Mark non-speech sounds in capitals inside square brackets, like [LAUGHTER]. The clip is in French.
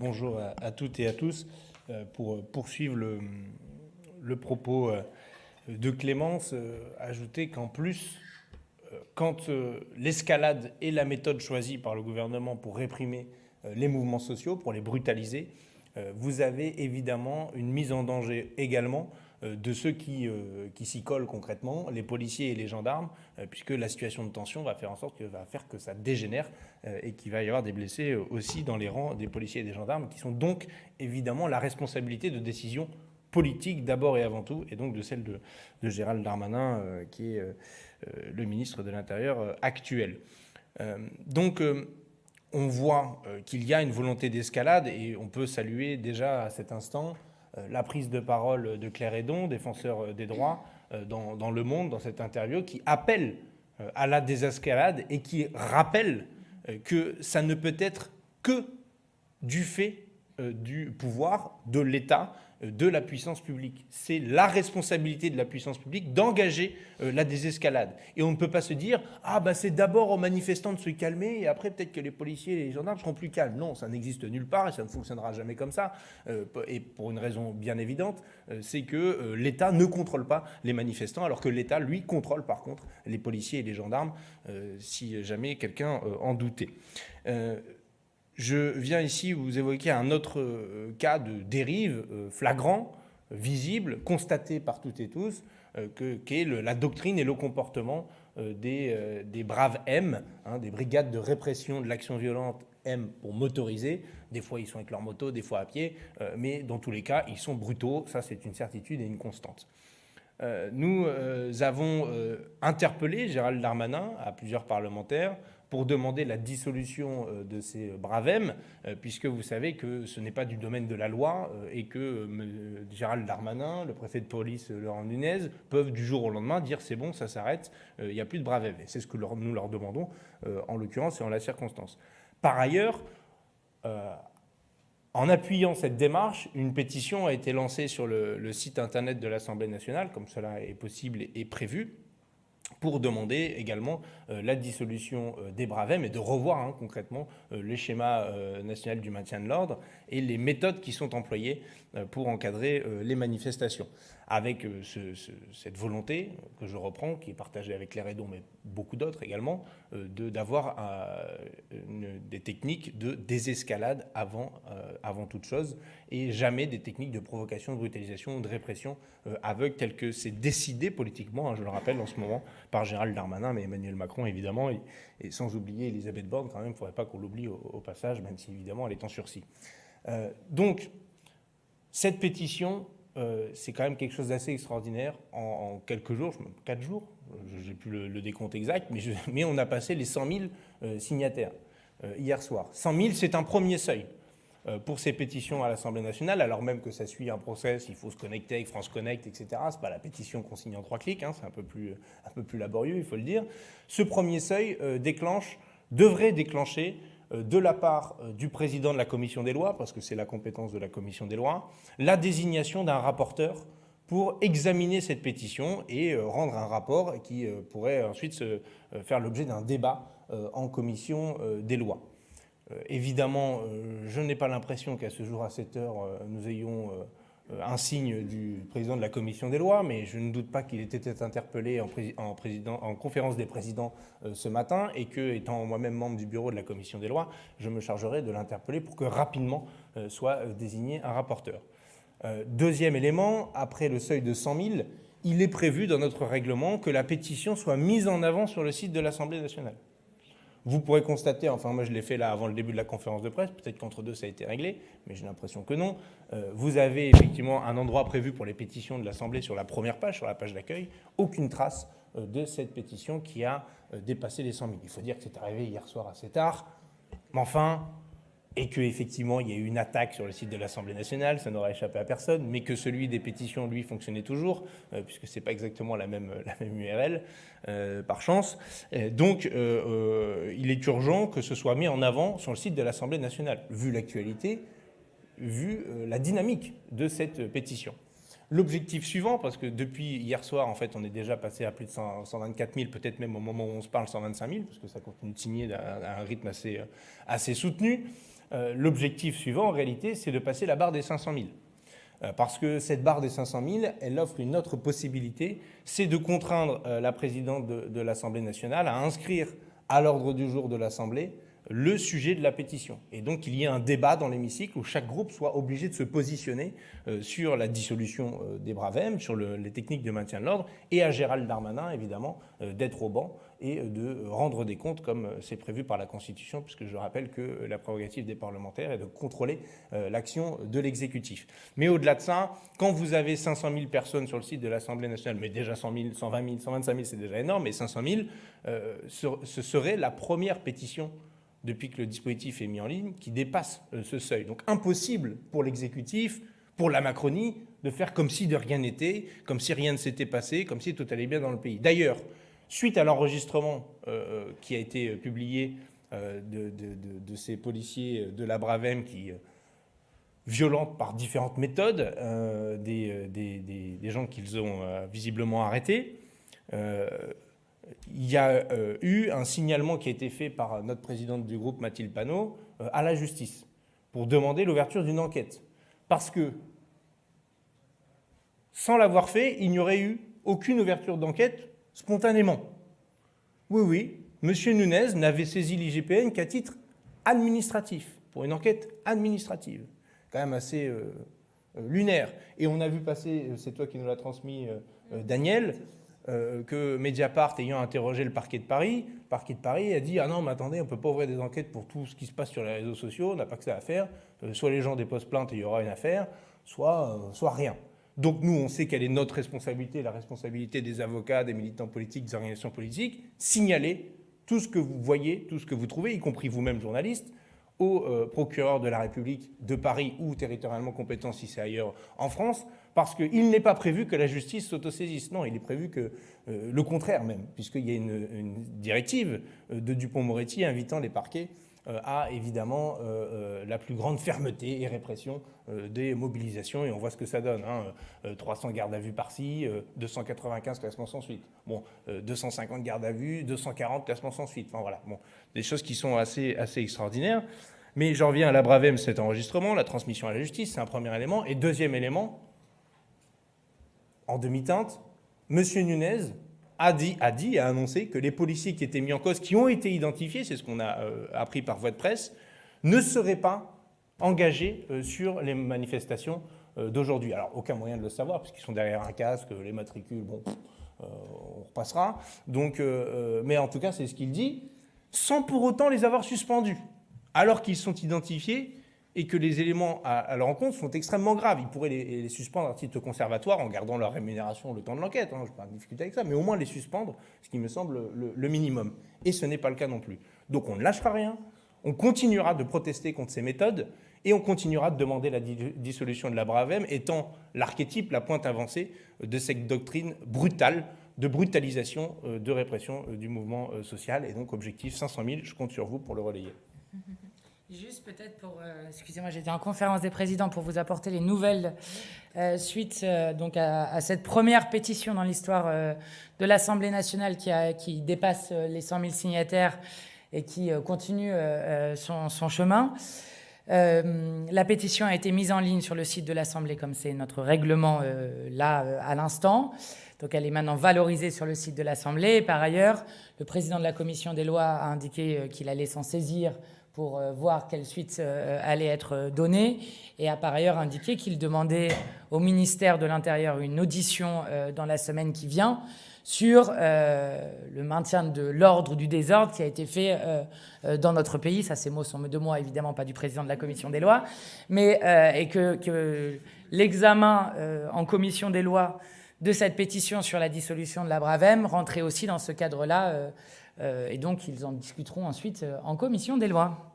bonjour à, toutes et à tous. Euh, pour poursuivre le, propos euh, de Clémence, euh, ajouter qu'en plus, quand l'escalade est la méthode choisie par le gouvernement pour réprimer les mouvements sociaux, pour les brutaliser, vous avez évidemment une mise en danger également euh, de ceux qui, euh, qui s'y collent concrètement, les policiers et les gendarmes, euh, puisque la situation de tension va faire en sorte que va faire que ça dégénère et qu'il va y avoir des blessés aussi dans les rangs des policiers et des gendarmes, qui sont donc évidemment la responsabilité de décisions politiques d'abord et avant tout, et donc de celle de, de Gérald Darmanin, qui est le ministre de l'Intérieur actuel. donc on voit qu'il y a une volonté d'escalade, et on peut saluer déjà à cet instant euh, la prise de parole de Claire Hédon, défenseur euh, des droits, euh, dans, Le Monde, dans cette interview, qui appelle à la désescalade et qui rappelle que ça ne peut être que du fait du pouvoir de l'État de la puissance publique. C'est la responsabilité de la puissance publique d'engager euh, la désescalade. Et on ne peut pas se dire « Ah, bah, c'est d'abord aux manifestants de se calmer et après peut-être que les policiers et les gendarmes seront plus calmes ». Non, ça n'existe nulle part et ça ne fonctionnera jamais comme ça. Euh, et pour une raison bien évidente, euh, c'est que l'État ne contrôle pas les manifestants alors que l'État, lui, contrôle par contre les policiers et les gendarmes, si jamais quelqu'un en doutait. Je viens ici vous évoquer un autre euh, cas de dérive euh, flagrant, visible, constaté par toutes et tous, euh, qu'est la doctrine et le comportement des, braves M, hein, des brigades de répression de l'action violente M pour motoriser. Des fois, ils sont avec leur moto, des fois à pied, mais dans tous les cas, ils sont brutaux. Ça, c'est une certitude et une constante. nous avons interpellé Gérald Darmanin à plusieurs parlementaires pour demander la dissolution euh, de ces bravem, euh, puisque vous savez que ce n'est pas du domaine de la loi euh, et que Gérald Darmanin, le préfet de police Laurent Nunez, peuvent du jour au lendemain dire c'est bon, ça s'arrête, il n'y a plus de bravem. Et c'est ce que nous leur demandons en l'occurrence et en la circonstance. Par ailleurs, en appuyant cette démarche, une pétition a été lancée sur le site internet de l'Assemblée nationale, comme cela est possible et prévu, pour demander également euh, la dissolution euh, des Bravem et de revoir hein, concrètement euh, le schéma national du maintien de l'ordre et les méthodes qui sont employées pour encadrer les manifestations. Avec euh, cette volonté que je reprends, qui est partagée avec les Redons, mais beaucoup d'autres également, euh, d'avoir euh, des techniques de désescalade avant, avant toute chose, et jamais des techniques de provocation, de brutalisation de répression aveugle, telles que c'est décidé politiquement, hein, je le rappelle en ce moment, par Gérald Darmanin, mais Emmanuel Macron évidemment, et, sans oublier Elisabeth Borne, quand même, il ne faudrait pas qu'on l'oublie au, passage, même si évidemment elle est en sursis. donc, cette pétition, euh, c'est quand même quelque chose d'assez extraordinaire. En, quelques jours, quatre jours, je n'ai plus le, décompte exact, [LAUGHS] mais, on a passé les 100 000 euh, signataires euh, hier soir. 100 000, c'est un premier seuil pour ces pétitions à l'Assemblée nationale, alors même que ça suit un process, il faut se connecter avec France Connect, etc. Ce n'est pas la pétition qu'on signe en trois clics, hein, c'est un, peu plus, un peu plus laborieux, il faut le dire. Ce premier seuil déclenche, devrait déclencher euh, de la part euh, du président de la commission des lois, parce que c'est la compétence de la commission des lois, la désignation d'un rapporteur pour examiner cette pétition et euh, rendre un rapport qui pourrait ensuite faire l'objet d'un débat en commission des lois. Évidemment, je n'ai pas l'impression qu'à ce jour, à cette heure, nous ayons euh, un signe du président de la commission des lois, mais je ne doute pas qu'il ait été interpellé en, conférence des présidents euh, ce matin et que, étant moi-même membre du bureau de la commission des lois, je me chargerai de l'interpeller pour que rapidement euh, soit désigné un rapporteur. deuxième élément, après le seuil de 100 000, il est prévu dans notre règlement que la pétition soit mise en avant sur le site de l'Assemblée nationale. Vous pourrez constater, enfin moi je l'ai fait là avant le début de la conférence de presse, peut-être qu'entre deux ça a été réglé, mais j'ai l'impression que non. Euh, vous avez effectivement un endroit prévu pour les pétitions de l'Assemblée sur la première page, sur la page d'accueil, aucune trace euh, de cette pétition qui a euh, dépassé les 100 000. Il faut dire que c'est arrivé hier soir assez tard, mais enfin, et qu'effectivement il y a eu une attaque sur le site de l'Assemblée nationale, ça n'aurait échappé à personne, mais que celui des pétitions, lui, fonctionnait toujours, euh, puisque ce n'est pas exactement la même, URL, euh, par chance. donc euh, il est urgent que ce soit mis en avant sur le site de l'Assemblée nationale, vu l'actualité, vu la dynamique de cette pétition. L'objectif suivant, parce que depuis hier soir, en fait, on est déjà passé à plus de 124 000, peut-être même au moment où on se parle 125 000, parce que ça continue de signer à un rythme assez soutenu, l'objectif suivant, en réalité, c'est de passer la barre des 500 000. Parce que cette barre des 500 000, elle offre une autre possibilité, c'est de contraindre la présidente de, l'Assemblée nationale à inscrire à l'ordre du jour de l'Assemblée le sujet de la pétition. Et donc qu'il y ait un débat dans l'hémicycle où chaque groupe soit obligé de se positionner euh, sur la dissolution euh, des Bravem, sur les techniques de maintien de l'ordre, et à Gérald Darmanin, évidemment, euh, d'être au banc et de rendre des comptes comme c'est prévu par la Constitution, puisque je rappelle que la prérogative des parlementaires est de contrôler l'action de l'exécutif. Mais au-delà de ça, quand vous avez 500 000 personnes sur le site de l'Assemblée nationale, mais déjà 100 000, 120 000, 125 000, c'est déjà énorme, mais 500 000, ce serait la première pétition depuis que le dispositif est mis en ligne, qui dépasse euh, ce seuil. Donc impossible pour l'exécutif, pour la Macronie, de faire comme si de rien n'était, comme si rien ne s'était passé, comme si tout allait bien dans le pays. D'ailleurs, suite à l'enregistrement euh, euh, qui a été publié de, ces policiers de la Bravem qui violentent par différentes méthodes des, des, gens qu'ils ont visiblement arrêtés, il y a euh, eu un signalement qui a été fait par notre présidente du groupe, Mathilde Panot, euh, à la justice pour demander l'ouverture d'une enquête. Parce que, sans l'avoir fait, il n'y aurait eu aucune ouverture d'enquête spontanément. Oui, oui, M. Nunez n'avait saisi l'IGPN qu'à titre administratif, pour une enquête administrative. Quand même assez euh, lunaire. Et on a vu passer, c'est toi qui nous l'as transmis, Daniel, euh, que Mediapart, ayant interrogé le parquet de Paris, le parquet de Paris a dit « Ah non, mais attendez, on ne peut pas ouvrir des enquêtes pour tout ce qui se passe sur les réseaux sociaux, on n'a pas que ça à faire. Euh, soit les gens déposent plainte et il y aura une affaire, soit, euh, soit rien. » Donc nous, on sait quelle est notre responsabilité, la responsabilité des avocats, des militants politiques, des organisations politiques, signaler tout ce que vous voyez, tout ce que vous trouvez, y compris vous-même journaliste, au procureur de la République de Paris ou territorialement compétent si c'est ailleurs en France, parce qu'il n'est pas prévu que la justice s'autosaisisse. Non, il est prévu que euh, le contraire même, puisqu'il y a une, directive euh, de Dupont-Moretti invitant les parquets euh, à évidemment la plus grande fermeté et répression des mobilisations, et on voit ce que ça donne. 300 hein. gardes à vue par-ci, 295 classements sans suite. Bon, 250 gardes à vue, 240 classements sans suite. Enfin voilà, bon, des choses qui sont assez, assez extraordinaires. Mais j'en reviens à la Bravem, cet enregistrement, la transmission à la justice, c'est un premier élément. Et deuxième élément, en demi-teinte, M. Nunez a dit, a annoncé que les policiers qui étaient mis en cause, qui ont été identifiés, c'est ce qu'on a euh, appris par voie de presse, ne seraient pas engagés euh, sur les manifestations euh, d'aujourd'hui. Alors, aucun moyen de le savoir, puisqu'ils sont derrière un casque, les matricules, bon, on repassera. Donc, mais en tout cas, c'est ce qu'il dit, sans pour autant les avoir suspendus, alors qu'ils sont identifiés et que les éléments à, leur encontre sont extrêmement graves. Ils pourraient les, suspendre à titre conservatoire en gardant leur rémunération le temps de l'enquête. Hein, je ne vais pas discuter avec ça, mais au moins les suspendre, ce qui me semble le, minimum. Et ce n'est pas le cas non plus. Donc on ne lâchera rien, on continuera de protester contre ces méthodes et on continuera de demander la dissolution de la Bravem, étant l'archétype, la pointe avancée de cette doctrine brutale de brutalisation, euh, de répression euh, du mouvement euh, social. Et donc, objectif 500 000, je compte sur vous pour le relayer. Juste peut-être pour, euh, excusez-moi, j'étais en conférence des présidents pour vous apporter les nouvelles euh, suite euh, donc à, cette première pétition dans l'histoire de l'Assemblée nationale qui, dépasse les 100 000 signataires et qui continue son, chemin. la pétition a été mise en ligne sur le site de l'Assemblée comme c'est notre règlement là à l'instant. Donc elle est maintenant valorisée sur le site de l'Assemblée. Par ailleurs, le président de la commission des lois a indiqué qu'il allait s'en saisir pour euh, voir quelle suite euh, allait être donnée et a par ailleurs indiqué qu'il demandait au ministère de l'Intérieur une audition euh, dans la semaine qui vient sur le maintien de l'ordre du désordre qui a été fait dans notre pays. Ça, ces mots sont de moi, évidemment, pas du président de la commission des lois, mais et que, l'examen en commission des lois de cette pétition sur la dissolution de la Bravem rentrait aussi dans ce cadre-là euh, et donc, ils en discuteront ensuite euh, en commission des lois.